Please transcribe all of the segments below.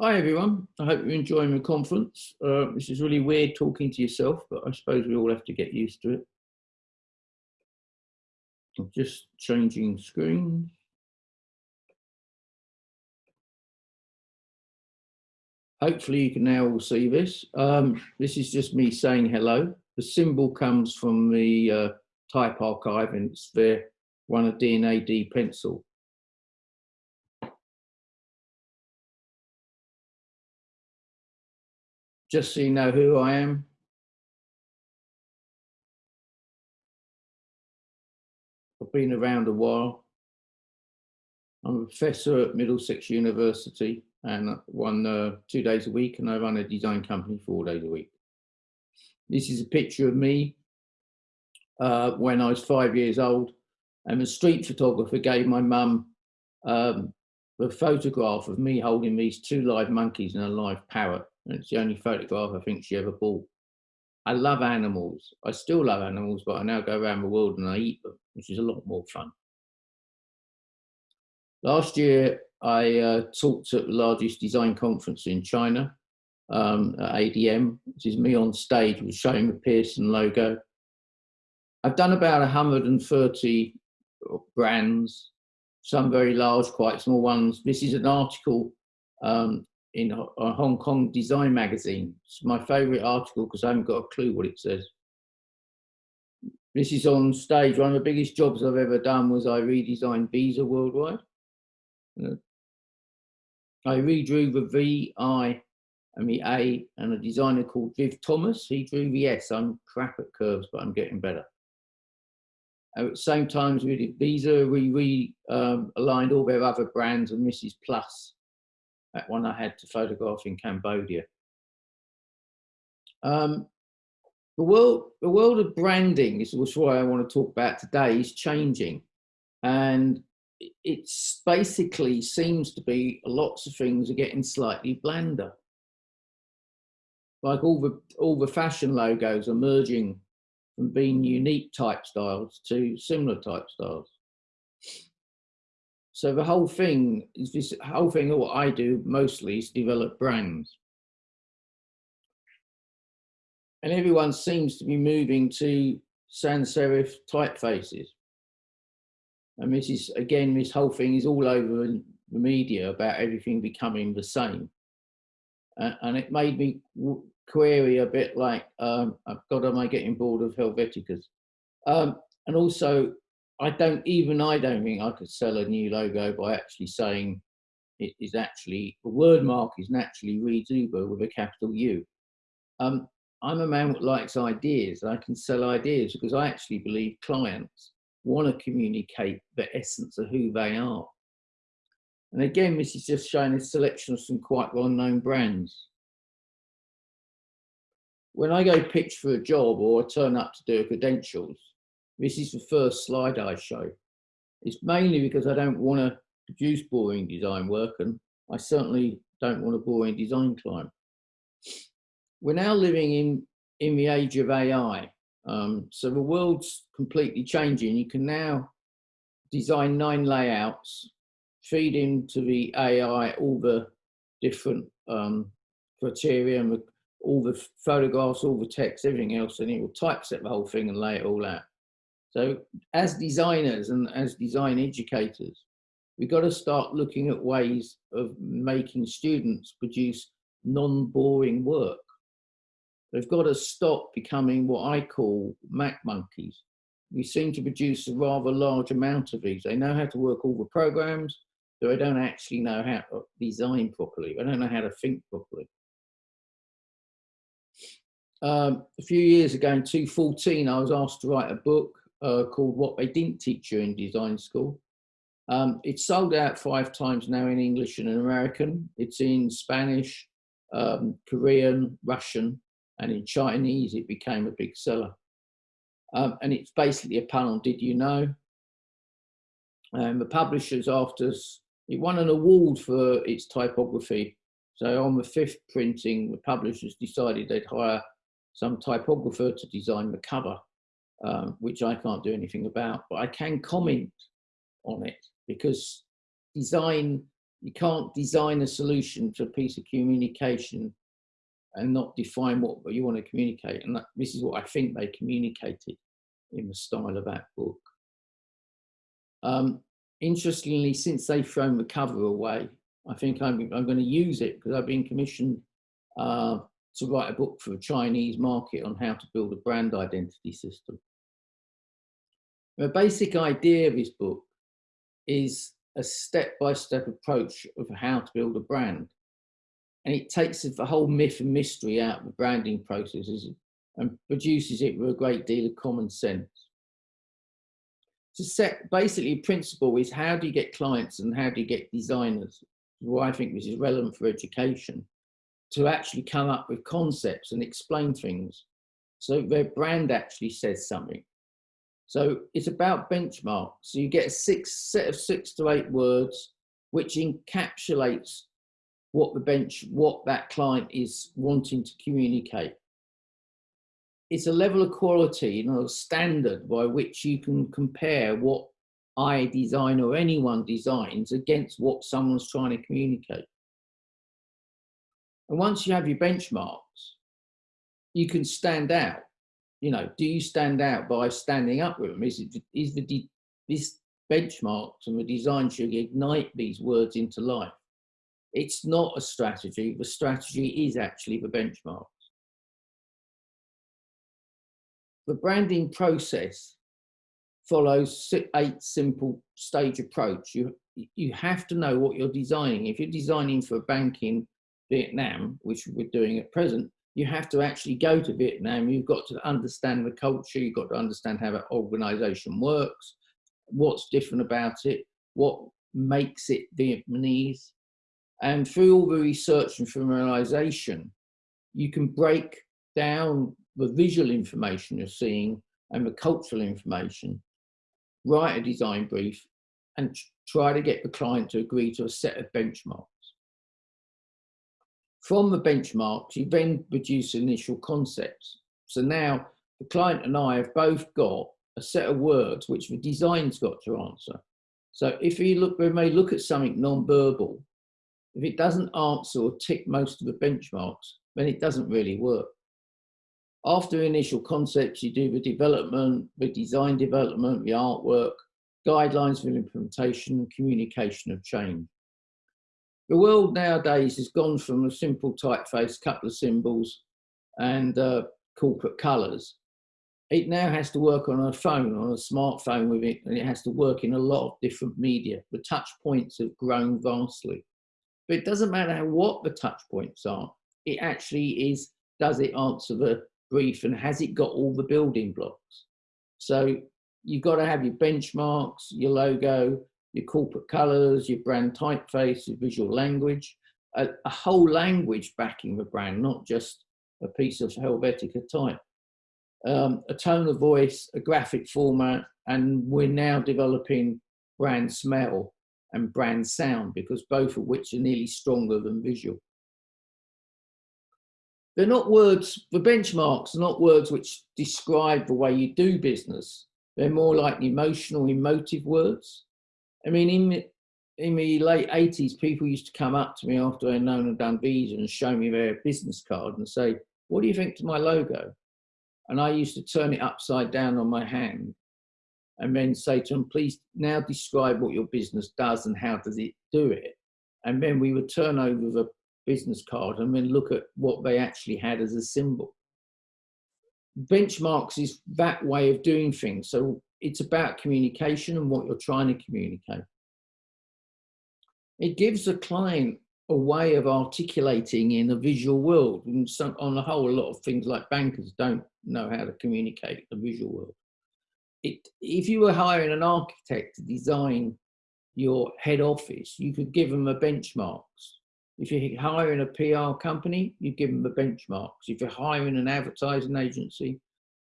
Hi everyone, I hope you're enjoying the conference. Uh, this is really weird talking to yourself, but I suppose we all have to get used to it. I'm just changing screens. Hopefully you can now all see this. Um, this is just me saying hello. The symbol comes from the uh, type archive and it's there, one a DNA D&AD pencil. Just so you know who I am. I've been around a while. I'm a professor at Middlesex University and one uh, two days a week and I run a design company four days a week. This is a picture of me uh, when I was five years old and the street photographer gave my mum um, a photograph of me holding these two live monkeys and a live parrot it's the only photograph I think she ever bought. I love animals. I still love animals, but I now go around the world and I eat them, which is a lot more fun. Last year, I uh, talked at the largest design conference in China, um, at ADM, which is me on stage with showing the Pearson logo. I've done about 130 brands, some very large, quite small ones. This is an article um, in a Hong Kong design magazine. It's my favorite article because I haven't got a clue what it says. This is on stage. One of the biggest jobs I've ever done was I redesigned Visa worldwide. Uh, I redrew the V, I, and the A, and a designer called Viv Thomas. He drew the S. I'm crap at curves, but I'm getting better. At the same time, we did Visa, we re-aligned um, all their other brands, and this is Plus that one I had to photograph in Cambodia. Um, the world, the world of branding is what I want to talk about today is changing, and it's basically seems to be lots of things are getting slightly blander. Like all the all the fashion logos are merging from being unique type styles to similar type styles. So the whole thing is this whole thing what I do mostly is develop brands. And everyone seems to be moving to sans serif typefaces. And this is, again, this whole thing is all over the media about everything becoming the same. Uh, and it made me query a bit like, um, God, am I getting bored of Helveticas? Um, and also I don't, even I don't think I could sell a new logo by actually saying it is actually, the word mark is naturally reads Uber with a capital U. Um, I'm a man that likes ideas. I can sell ideas because I actually believe clients want to communicate the essence of who they are. And again, this is just showing a selection of some quite well-known brands. When I go pitch for a job or turn up to do credentials, this is the first slide I show. It's mainly because I don't want to produce boring design work and I certainly don't want a boring design client. We're now living in, in the age of AI. Um, so the world's completely changing. You can now design nine layouts, feed into the AI all the different um, criteria, all the photographs, all the text, everything else, and it will typeset the whole thing and lay it all out. So as designers and as design educators, we've got to start looking at ways of making students produce non-boring work. They've got to stop becoming what I call Mac monkeys. We seem to produce a rather large amount of these. They know how to work all the programs, but they don't actually know how to design properly. They don't know how to think properly. Um, a few years ago in 2014, I was asked to write a book uh, called What They Didn't Teach You in Design School. Um, it's sold out five times now in English and in American. It's in Spanish, um, Korean, Russian, and in Chinese it became a big seller. Um, and it's basically a panel, did you know? And the publishers after us, it won an award for its typography. So on the fifth printing, the publishers decided they'd hire some typographer to design the cover um, which I can't do anything about, but I can comment on it because design You can't design a solution to a piece of communication and not define what you want to communicate. And that, this is what I think they communicated in the style of that book. Um, interestingly, since they've thrown the cover away, I think I'm, I'm going to use it because I've been commissioned uh, to write a book for the Chinese market on how to build a brand identity system. The basic idea of his book is a step-by-step -step approach of how to build a brand. And it takes the whole myth and mystery out of the branding processes and produces it with a great deal of common sense. To set basically principle is how do you get clients and how do you get designers? Well, I think this is relevant for education to actually come up with concepts and explain things so their brand actually says something. So it's about benchmarks. So you get a six set of six to eight words, which encapsulates what the bench, what that client is wanting to communicate. It's a level of quality, you know, a standard by which you can compare what I design or anyone designs against what someone's trying to communicate. And once you have your benchmarks, you can stand out. You know, do you stand out by standing up with them? Is, it, is the this benchmarks and the design should ignite these words into life? It's not a strategy. The strategy is actually the benchmarks. The branding process follows eight simple stage approach. You, you have to know what you're designing. If you're designing for a bank in Vietnam, which we're doing at present, you have to actually go to Vietnam. You've got to understand the culture. You've got to understand how that organization works, what's different about it, what makes it Vietnamese, and through all the research and familiarization, you can break down the visual information you're seeing and the cultural information, write a design brief, and try to get the client to agree to a set of benchmarks. From the benchmarks, you then produce initial concepts. So now the client and I have both got a set of words which the design's got to answer. So if you look, we may look at something non-verbal, if it doesn't answer or tick most of the benchmarks, then it doesn't really work. After initial concepts, you do the development, the design development, the artwork, guidelines for implementation, communication of change. The world nowadays has gone from a simple typeface, couple of symbols and uh, corporate colours. It now has to work on a phone, on a smartphone with it, and it has to work in a lot of different media. The touch points have grown vastly. But it doesn't matter what the touch points are. It actually is, does it answer the brief and has it got all the building blocks? So you've got to have your benchmarks, your logo, your corporate colors, your brand typeface, your visual language, a, a whole language backing the brand, not just a piece of Helvetica type. Um, a tone of voice, a graphic format, and we're now developing brand smell and brand sound because both of which are nearly stronger than visual. They're not words, the benchmarks are not words which describe the way you do business. They're more like emotional, emotive words. I mean, in, in the late 80s, people used to come up to me after they'd known and done Visa and show me their business card and say, what do you think to my logo? And I used to turn it upside down on my hand and then say to them, please now describe what your business does and how does it do it. And then we would turn over the business card and then look at what they actually had as a symbol. Benchmarks is that way of doing things. So it's about communication and what you're trying to communicate. It gives the client a way of articulating in a visual world. And some, on the whole, a lot of things like bankers don't know how to communicate the visual world it, if you were hiring an architect to design your head office, you could give them a benchmarks. If you're hiring a PR company, you give them the benchmarks. If you're hiring an advertising agency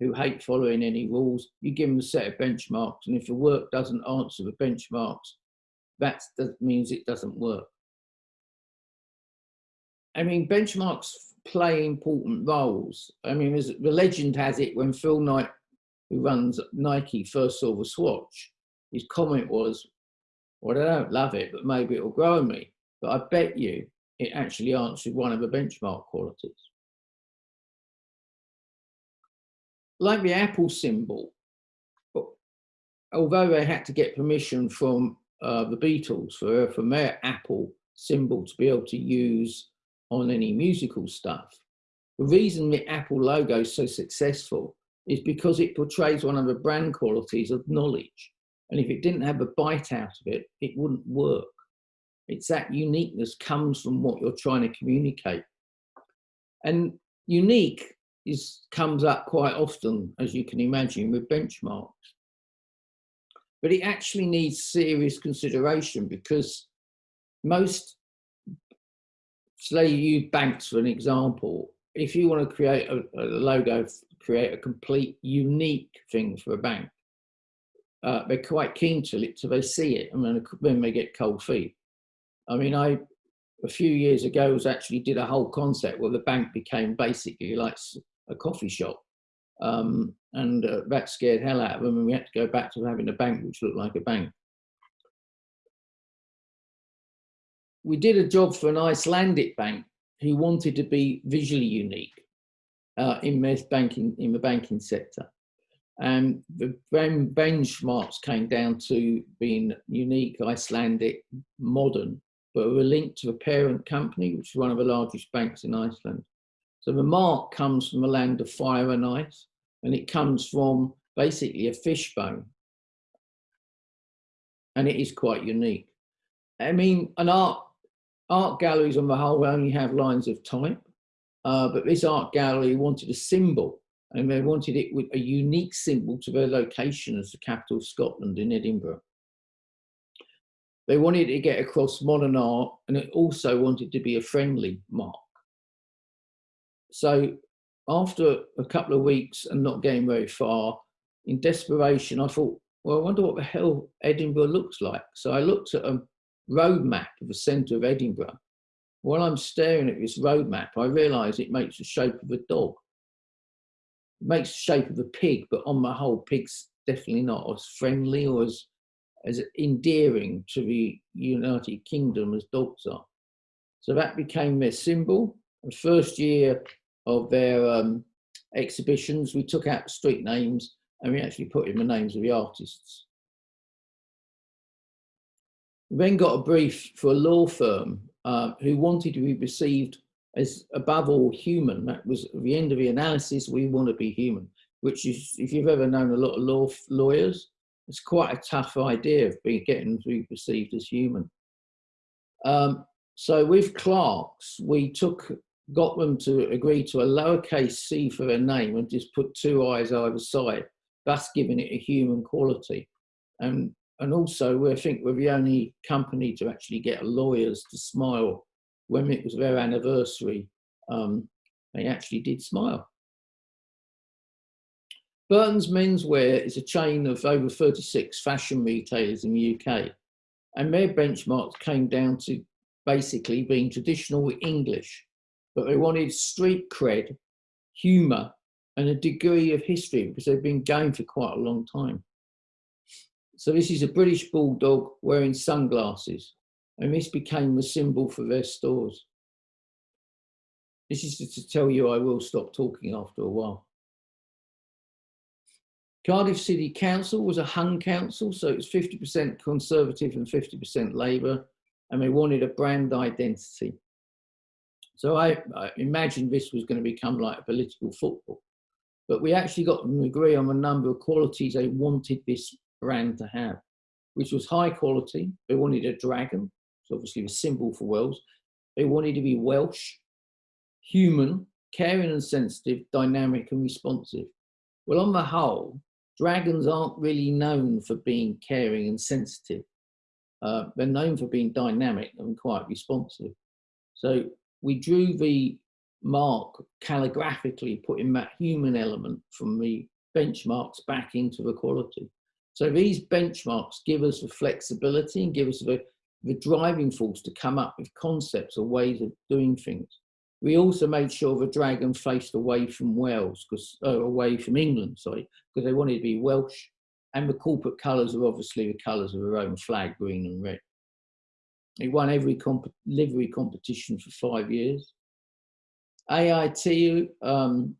who hate following any rules, you give them a set of benchmarks. And if the work doesn't answer the benchmarks, that means it doesn't work. I mean, benchmarks play important roles. I mean, the legend has it when Phil Knight who runs Nike first saw the swoosh, his comment was, well, I don't love it, but maybe it'll grow on me. but I bet you it actually answered one of the benchmark qualities. Like the Apple symbol, although they had to get permission from uh, the Beatles for, from their Apple symbol to be able to use on any musical stuff, the reason the Apple logo is so successful is because it portrays one of the brand qualities of knowledge. And if it didn't have a bite out of it, it wouldn't work. It's that uniqueness comes from what you're trying to communicate. And unique is comes up quite often, as you can imagine, with benchmarks. But it actually needs serious consideration because most, say you banks for an example, if you want to create a, a logo, create a complete unique thing for a bank, uh, they're quite keen to it, so they see it, and then, then they get cold feet. I mean, I a few years ago was actually did a whole concept where the bank became basically like a coffee shop, um, and uh, that scared hell out of them, and we had to go back to having a bank which looked like a bank. We did a job for an Icelandic bank who wanted to be visually unique uh, in banking in the banking sector. And the benchmarks came down to being unique, Icelandic, modern, but were linked to a parent company, which is one of the largest banks in Iceland. So the mark comes from the land of fire and ice, and it comes from basically a fishbone. And it is quite unique. I mean, an art art galleries on the whole only have lines of type, uh, but this art gallery wanted a symbol and they wanted it with a unique symbol to their location as the capital of Scotland in Edinburgh. They wanted to get across modern art and it also wanted to be a friendly mark. So after a couple of weeks and not getting very far, in desperation, I thought, well, I wonder what the hell Edinburgh looks like. So I looked at a road map of the centre of Edinburgh. While I'm staring at this road map, I realise it makes the shape of a dog. It makes the shape of a pig, but on the whole, pigs definitely not as friendly or as as endearing to the United Kingdom as dogs are. So that became their symbol. The first year of their um, exhibitions, we took out street names and we actually put in the names of the artists. We then got a brief for a law firm uh, who wanted to be perceived as above all human. That was at the end of the analysis, we want to be human, which is, if you've ever known a lot of law lawyers, it's quite a tough idea of being getting to be perceived as human. Um, so with Clark's, we took got them to agree to a lowercase c for their name and just put two eyes either side, thus giving it a human quality. And and also we think we're the only company to actually get lawyers to smile when it was their anniversary. Um, they actually did smile. Burton's Menswear is a chain of over 36 fashion retailers in the UK, and their benchmarks came down to basically being traditional English, but they wanted street cred, humour, and a degree of history because they've been going for quite a long time. So this is a British bulldog wearing sunglasses, and this became the symbol for their stores. This is to tell you I will stop talking after a while. Cardiff City Council was a hung council, so it's 50% Conservative and 50% Labour, and they wanted a brand identity. So I, I imagined this was going to become like a political football. But we actually got to agree on a number of qualities they wanted this brand to have, which was high quality. They wanted a dragon, so obviously the symbol for Wales. They wanted to be Welsh, human, caring and sensitive, dynamic and responsive. Well, on the whole, Dragons aren't really known for being caring and sensitive. Uh, they're known for being dynamic and quite responsive. So we drew the mark calligraphically, putting that human element from the benchmarks back into the quality. So these benchmarks give us the flexibility and give us the, the driving force to come up with concepts or ways of doing things. We also made sure the dragon faced away from Wales, because uh, away from England, sorry, because they wanted to be Welsh. And the corporate colours are obviously the colours of their own flag, green and red. He won every comp livery competition for five years. AIT, um,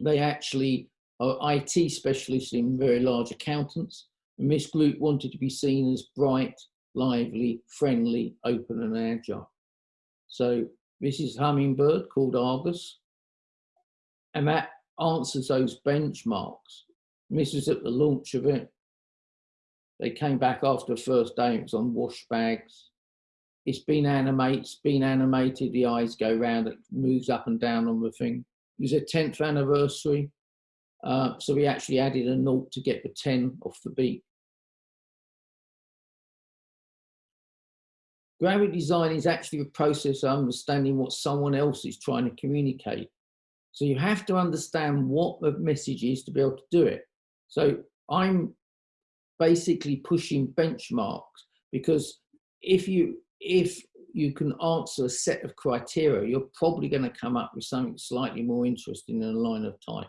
they actually are IT specialists in very large accountants. And this group wanted to be seen as bright, lively, friendly, open and agile. So this is Hummingbird called Argus. And that answers those benchmarks. And this is at the launch of it. They came back after the first day, it was on wash bags. It's been animated, it's been animated, the eyes go round, it moves up and down on the thing. It was a 10th anniversary. Uh, so we actually added a note to get the 10 off the beat. Graphic design is actually a process of understanding what someone else is trying to communicate. So you have to understand what the message is to be able to do it. So I'm basically pushing benchmarks because if you if you can answer a set of criteria, you're probably going to come up with something slightly more interesting than a line of type.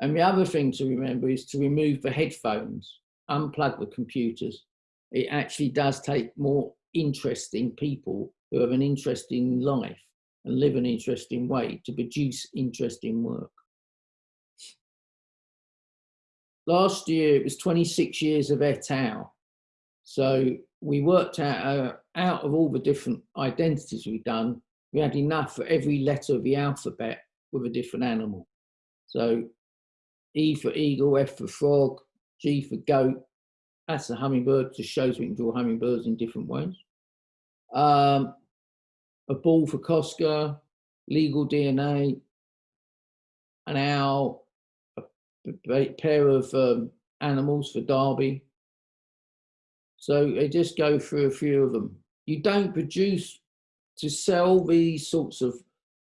And the other thing to remember is to remove the headphones, unplug the computers. It actually does take more interesting people who have an interesting life and live an interesting way to produce interesting work. Last year, it was 26 years of et al. So we worked out, uh, out of all the different identities we've done, we had enough for every letter of the alphabet with a different animal. So E for eagle, F for frog, G for goat. That's a hummingbird, just shows we can draw hummingbirds in different ways. Um, a ball for Cosca, legal DNA, an owl, a pair of um, animals for Derby. So I just go through a few of them. You don't produce to sell these sorts of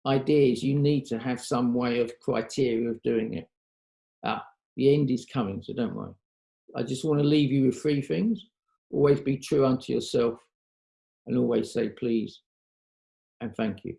ideas. You need to have some way of criteria of doing it. Ah, the end is coming, so don't worry. I just want to leave you with three things. Always be true unto yourself and always say please and thank you.